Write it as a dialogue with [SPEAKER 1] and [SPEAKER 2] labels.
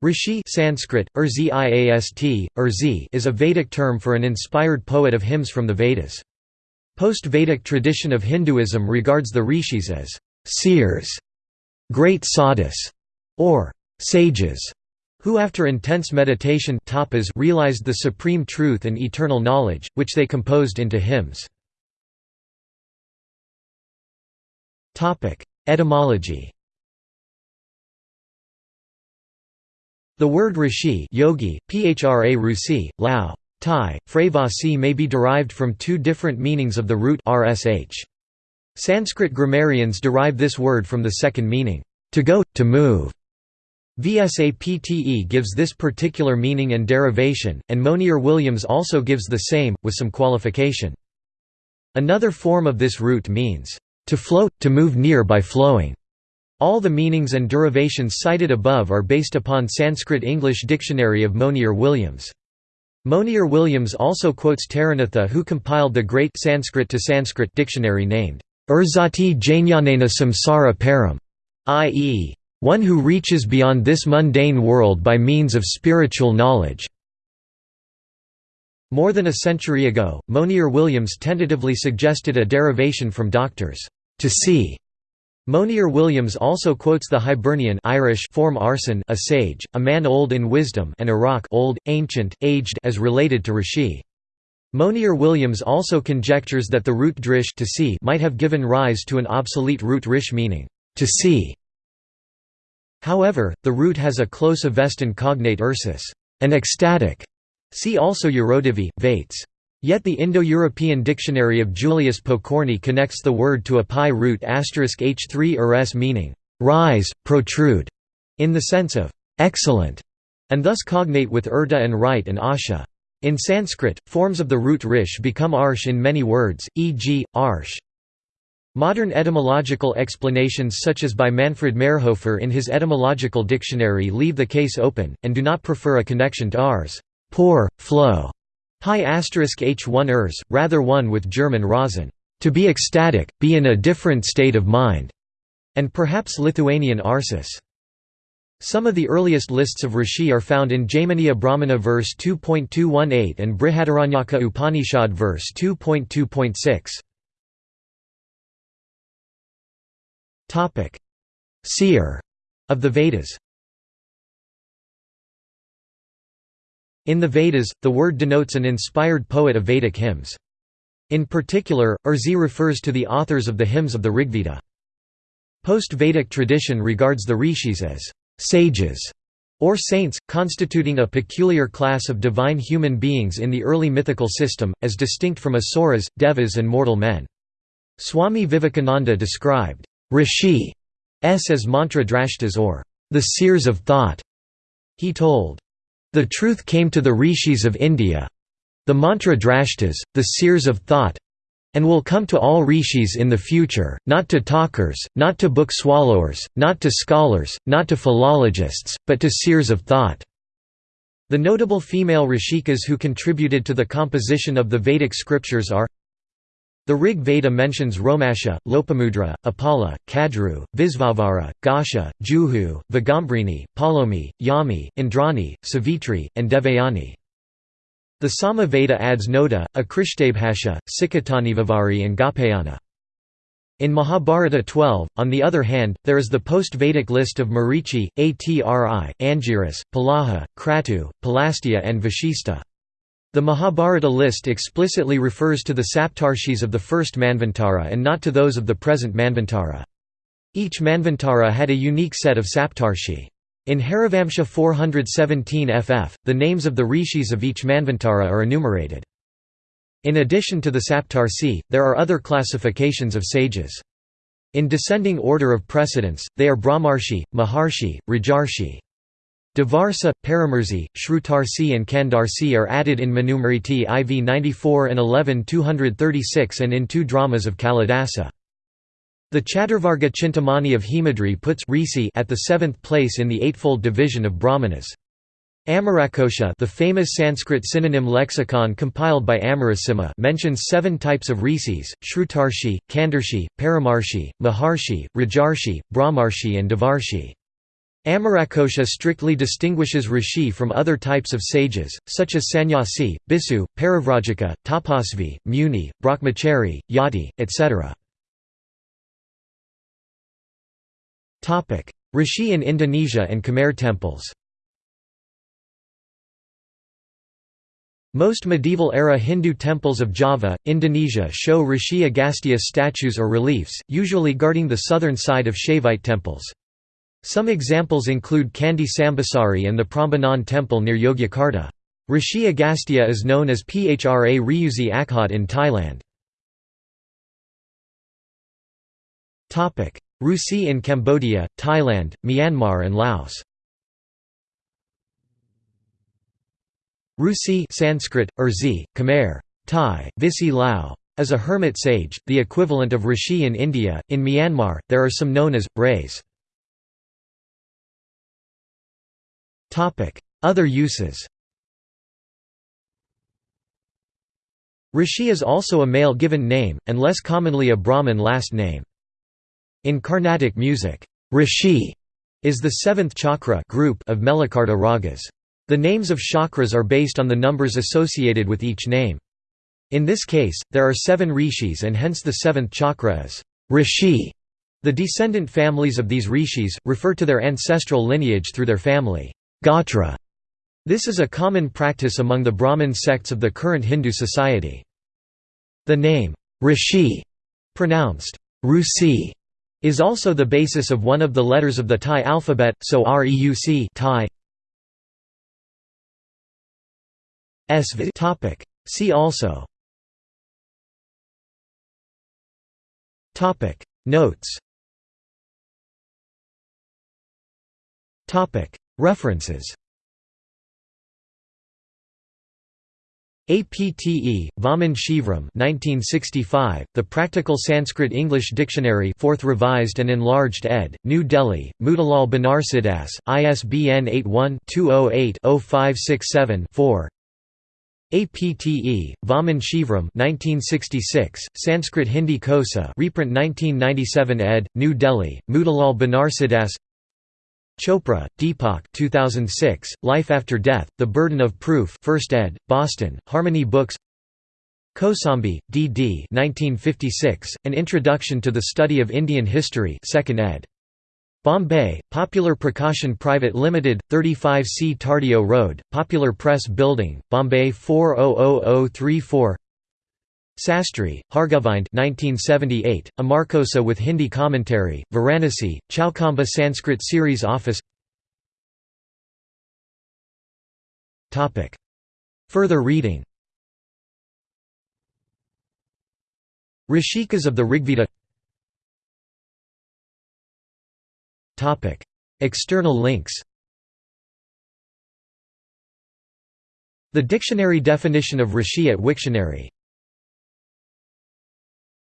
[SPEAKER 1] Rishi Sanskrit, Urziast, Urzi is a Vedic term for an inspired poet of hymns from the Vedas. Post-Vedic tradition of Hinduism regards the rishis as seers, great sadhus, or sages, who after intense meditation tapas realized the supreme truth and eternal knowledge, which they composed into hymns. Etymology The word rishi yogi, phra rusi, lao, Thai, Fravasi may be derived from two different meanings of the root rsh. Sanskrit grammarians derive this word from the second meaning, to go, to move. V. S. Apte gives this particular meaning and derivation, and Monier Williams also gives the same, with some qualification. Another form of this root means, to float, to move near by flowing. All the meanings and derivations cited above are based upon Sanskrit-English Dictionary of Monier Williams. Monier Williams also quotes Taranatha who compiled the great Sanskrit to Sanskrit dictionary named Urzati Jnanena Samsara Param, i.e., one who reaches beyond this mundane world by means of spiritual knowledge. More than a century ago, Monier Williams tentatively suggested a derivation from doctors, to see Monier Williams also quotes the Hibernian Irish form arson a sage, a man old in wisdom and Iraq old, ancient, aged as related to Rishi. Monier Williams also conjectures that the root drish to see might have given rise to an obsolete root rish meaning, to see. However, the root has a close Avestan cognate ursus, an ecstatic. See also Eurodivi, Vates. Yet the Indo-European dictionary of Julius Pokorny connects the word to a PIE root h3 urs meaning, rise, protrude, in the sense of excellent, and thus cognate with urda and right and asha. In Sanskrit, forms of the root rish become arsh in many words, e.g., arsh. Modern etymological explanations such as by Manfred Mayrhofer in his etymological dictionary leave the case open, and do not prefer a connection to ars poor, flow, PIE h1 ers, rather one with German Rasen, to be ecstatic, be in a different state of mind, and perhaps Lithuanian arsis. Some of the earliest lists of rishi are found in Jaiminiya Brahmana verse 2.218 and Brihadaranyaka Upanishad verse 2.2.6. Topic: Seer of the Vedas. In the Vedas, the word denotes an inspired poet of Vedic hymns. In particular, Urzi refers to the authors of the hymns of the Rigveda. Post-Vedic tradition regards the rishis as sages or saints, constituting a peculiar class of divine human beings in the early mythical system, as distinct from asuras, devas and mortal men. Swami Vivekananda described rishi s as mantra drashtas or the seers of thought. He told the truth came to the rishis of India the mantra drashtas, the seers of thought and will come to all rishis in the future, not to talkers, not to book swallowers, not to scholars, not to philologists, but to seers of thought. The notable female rishikas who contributed to the composition of the Vedic scriptures are the Rig Veda mentions Romasha, Lopamudra, Apala, Kadru, Visvavara, Gasha, Juhu, Vagambrini, Palomi, Yami, Indrani, Savitri, and Devayani. The Sama Veda adds Noda, Akrishtebhasha, Sikatanivavari and Gapayana. In Mahabharata 12, on the other hand, there is the post-Vedic list of Marichi, Atri, Angiras, Pulaha, Kratu, Pulastya and Vashista. The Mahabharata list explicitly refers to the Saptarshis of the first Manvantara and not to those of the present Manvantara. Each Manvantara had a unique set of Saptarshi. In Harivamsha 417 ff, the names of the rishis of each Manvantara are enumerated. In addition to the Saptarshi, there are other classifications of sages. In descending order of precedence, they are Brahmarshi, Maharshi, Rajarshi. Devarshi, Paramarshi, Shrutarshi and Kandarshi are added in Manusmriti IV 94 and 11 236 and in two dramas of Kalidasa. The Chaturvarga Chintamani of Hemadri puts at the seventh place in the eightfold division of Brahmanas. Amarakosha the famous Sanskrit synonym lexicon compiled by Amarasimha mentions seven types of rishis, Shrutarshi, Kandarshi, Paramarshi, Maharshi, Rajarshi, Brahmarshi and Devarshi. Amarakosha strictly distinguishes rishi from other types of sages, such as sannyasi, bhikshu, parivrajaka, tapasvi, muni, brahmachari, yati, etc. Rishi in Indonesia and Khmer temples Most medieval-era Hindu temples of Java, Indonesia show Rishi Agastya statues or reliefs, usually guarding the southern side of Shaivite temples. Some examples include Candi Sambisari and the Prambanan temple near Yogyakarta. Rishi Agastya is known as Phra Ryuzi Akhad in Thailand. Rusi in Cambodia, Thailand, Myanmar and Laos Rusi Sanskrit, Urzi, Khmer, Thai, Visi Lao, is a hermit sage, the equivalent of Rishi in India. In Myanmar, there are some known as Rays. Other uses Rishi is also a male given name, and less commonly a Brahmin last name. In Carnatic music, Rishi is the seventh chakra group of Melakarta ragas. The names of chakras are based on the numbers associated with each name. In this case, there are seven rishis and hence the seventh chakra is rishi. The descendant families of these rishis, refer to their ancestral lineage through their family gotra. This is a common practice among the Brahmin sects of the current Hindu society. The name, rishi, pronounced Rusi, is also the basis of one of the letters of the Thai alphabet, so Reuc Thai, topic. See also topic Notes topic References APTE, Vaman Shivram 1965, The Practical Sanskrit-English Dictionary 4th Revised and Enlarged ed., New Delhi, Motilal Banarsidass, ISBN 81-208-0567-4 APTE, Vaman Shivram 1966, Sanskrit Hindi Kosa reprint 1997 ed., New Delhi, Motilal Banarsidass Chopra, Deepak 2006, Life After Death, The Burden of Proof 1st ed., Boston, Harmony Books Kosambi, D. D. 1956, An Introduction to the Study of Indian History 2nd ed. Bombay, Popular Prakashan Private Limited, 35 C Tardeo Road, Popular Press Building, Bombay 400034 Sastry, Hargovind 1978, Amarkosa with Hindi commentary, Varanasi, Chowkhamba Sanskrit Series Office. Further reading. Rishikas of the Rigveda. External links. The dictionary definition of rishi at Wiktionary